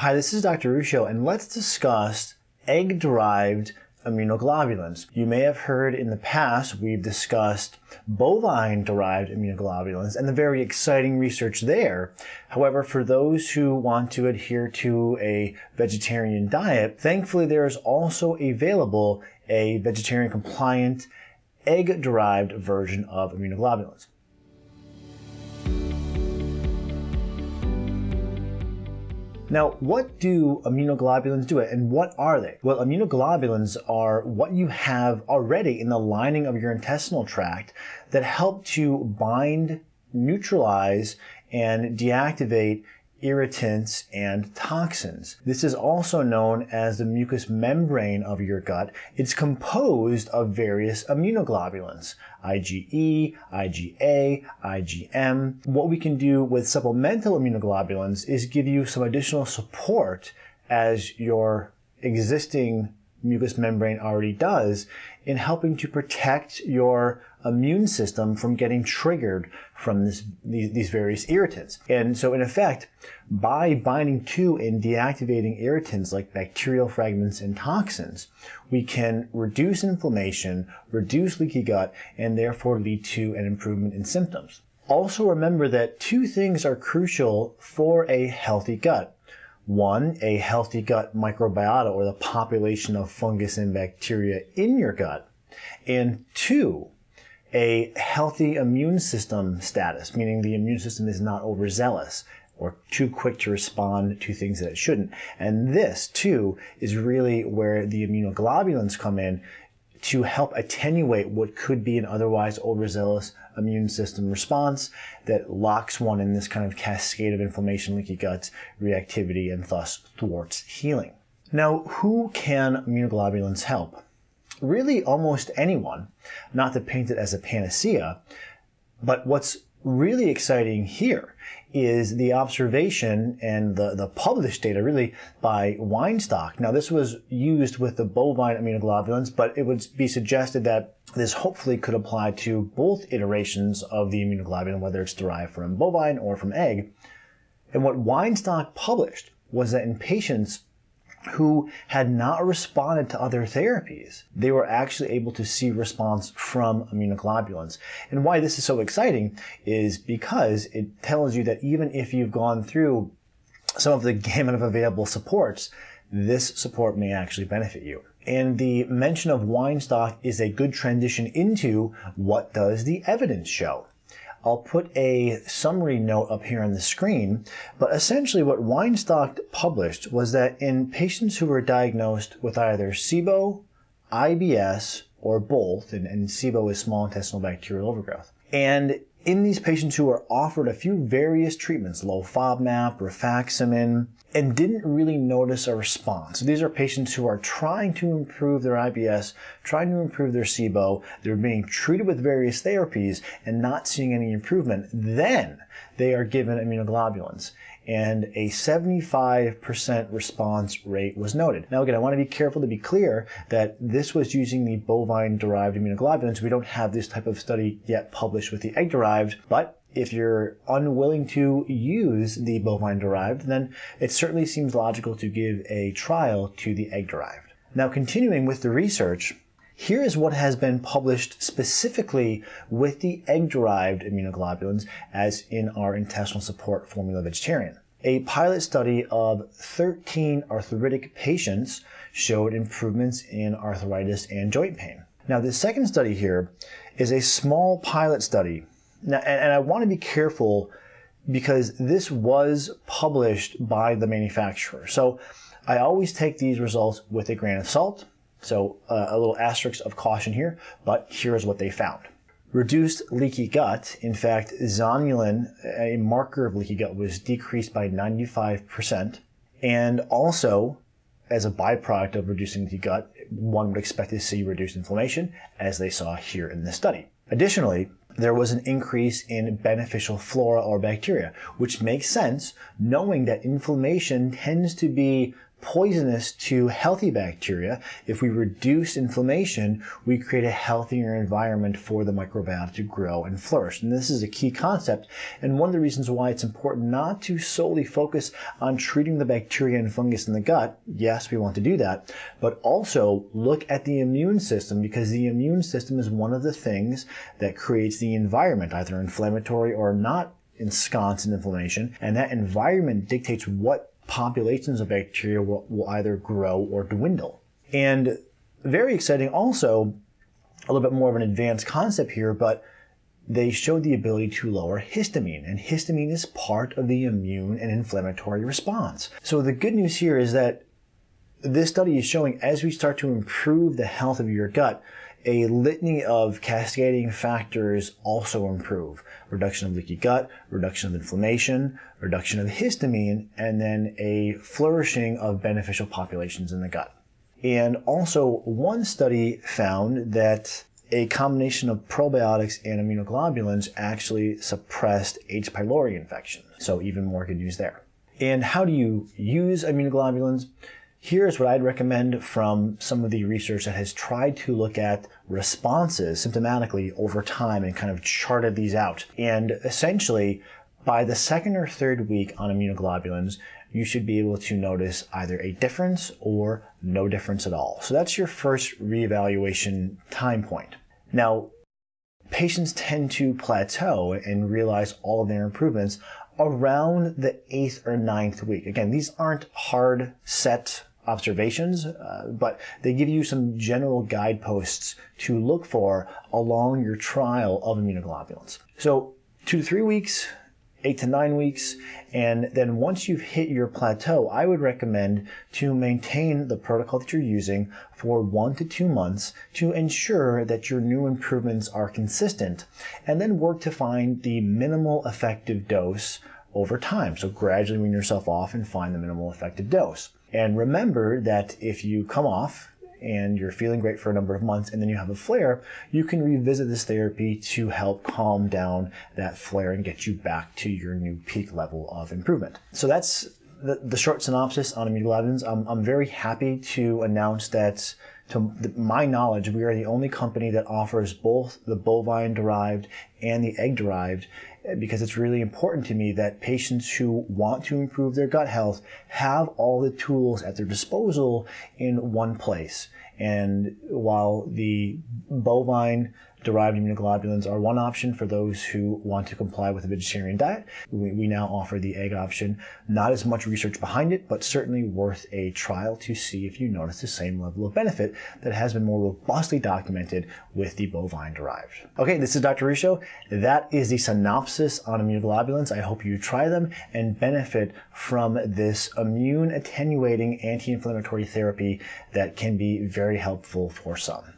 Hi, this is Dr. Ruscio, and let's discuss egg-derived immunoglobulins. You may have heard in the past we've discussed bovine-derived immunoglobulins and the very exciting research there. However, for those who want to adhere to a vegetarian diet, thankfully there is also available a vegetarian compliant egg-derived version of immunoglobulins. Now, what do immunoglobulins do and what are they? Well, immunoglobulins are what you have already in the lining of your intestinal tract that help to bind, neutralize, and deactivate irritants, and toxins. This is also known as the mucous membrane of your gut. It's composed of various immunoglobulins, IgE, IgA, IgM. What we can do with supplemental immunoglobulins is give you some additional support as your existing mucous membrane already does in helping to protect your immune system from getting triggered from this, these, these, various irritants. And so in effect, by binding to and deactivating irritants like bacterial fragments and toxins, we can reduce inflammation, reduce leaky gut, and therefore lead to an improvement in symptoms. Also remember that two things are crucial for a healthy gut. One, a healthy gut microbiota or the population of fungus and bacteria in your gut. And two, a healthy immune system status, meaning the immune system is not overzealous or too quick to respond to things that it shouldn't. And this, too, is really where the immunoglobulins come in to help attenuate what could be an otherwise overzealous immune system response that locks one in this kind of cascade of inflammation, leaky gut, reactivity, and thus thwarts healing. Now, who can immunoglobulins help? Really, almost anyone, not to paint it as a panacea, but what's really exciting here is the observation and the, the published data really by Weinstock. Now this was used with the bovine immunoglobulins, but it would be suggested that this hopefully could apply to both iterations of the immunoglobulin, whether it's derived from bovine or from egg. And what Weinstock published was that in patients who had not responded to other therapies, they were actually able to see response from immunoglobulins. And why this is so exciting is because it tells you that even if you've gone through some of the gamut of available supports, this support may actually benefit you. And the mention of Weinstock is a good transition into what does the evidence show? I'll put a summary note up here on the screen, but essentially what Weinstock published was that in patients who were diagnosed with either SIBO, IBS, or both, and, and SIBO is small intestinal bacterial overgrowth, and in these patients who were offered a few various treatments, low FODMAP, rifaximin, and didn't really notice a response. So these are patients who are trying to improve their IBS, trying to improve their SIBO, they're being treated with various therapies and not seeing any improvement. Then they are given immunoglobulins and a 75% response rate was noted. Now again, I want to be careful to be clear that this was using the bovine-derived immunoglobulins. We don't have this type of study yet published with the egg-derived, but if you're unwilling to use the bovine-derived, then it certainly seems logical to give a trial to the egg-derived. Now continuing with the research, here is what has been published specifically with the egg-derived immunoglobulins as in our intestinal support formula vegetarian. A pilot study of 13 arthritic patients showed improvements in arthritis and joint pain. Now the second study here is a small pilot study. Now, and I want to be careful because this was published by the manufacturer. So I always take these results with a grain of salt. So uh, a little asterisk of caution here, but here's what they found. Reduced leaky gut. In fact, zonulin, a marker of leaky gut, was decreased by 95%. And also, as a byproduct of reducing leaky gut, one would expect to see reduced inflammation, as they saw here in this study. Additionally, there was an increase in beneficial flora or bacteria, which makes sense knowing that inflammation tends to be poisonous to healthy bacteria. If we reduce inflammation, we create a healthier environment for the microbiota to grow and flourish. And this is a key concept and one of the reasons why it's important not to solely focus on treating the bacteria and fungus in the gut. Yes, we want to do that, but also look at the immune system because the immune system is one of the things that creates the environment, either inflammatory or not ensconced in inflammation. And that environment dictates what populations of bacteria will, will either grow or dwindle. And very exciting also, a little bit more of an advanced concept here, but they showed the ability to lower histamine, and histamine is part of the immune and inflammatory response. So the good news here is that this study is showing as we start to improve the health of your gut, a litany of cascading factors also improve. Reduction of leaky gut, reduction of inflammation, reduction of histamine, and then a flourishing of beneficial populations in the gut. And also, one study found that a combination of probiotics and immunoglobulins actually suppressed H. pylori infection. So even more good news there. And how do you use immunoglobulins? Here's what I'd recommend from some of the research that has tried to look at responses symptomatically over time and kind of charted these out. And essentially, by the second or third week on immunoglobulins, you should be able to notice either a difference or no difference at all. So that's your first reevaluation time point. Now, patients tend to plateau and realize all of their improvements around the eighth or ninth week. Again, these aren't hard set observations, uh, but they give you some general guideposts to look for along your trial of immunoglobulins. So two to three weeks, eight to nine weeks, and then once you've hit your plateau, I would recommend to maintain the protocol that you're using for one to two months to ensure that your new improvements are consistent, and then work to find the minimal effective dose over time. So gradually wean yourself off and find the minimal effective dose. And remember that if you come off and you're feeling great for a number of months and then you have a flare, you can revisit this therapy to help calm down that flare and get you back to your new peak level of improvement. So that's the, the short synopsis on immunoglobulins. I'm, I'm very happy to announce that to my knowledge, we are the only company that offers both the bovine derived and the egg derived eh, because it's really important to me that patients who want to improve their gut health have all the tools at their disposal in one place. And while the bovine derived immunoglobulins are one option for those who want to comply with a vegetarian diet. We, we, now offer the egg option. Not as much research behind it, but certainly worth a trial to see if you notice the same level of benefit that has been more robustly documented with the bovine derived. Okay, this is Dr. Ruscio. That is the synopsis on immunoglobulins. I hope you try them and benefit from this immune attenuating anti-inflammatory therapy that can be very helpful for some.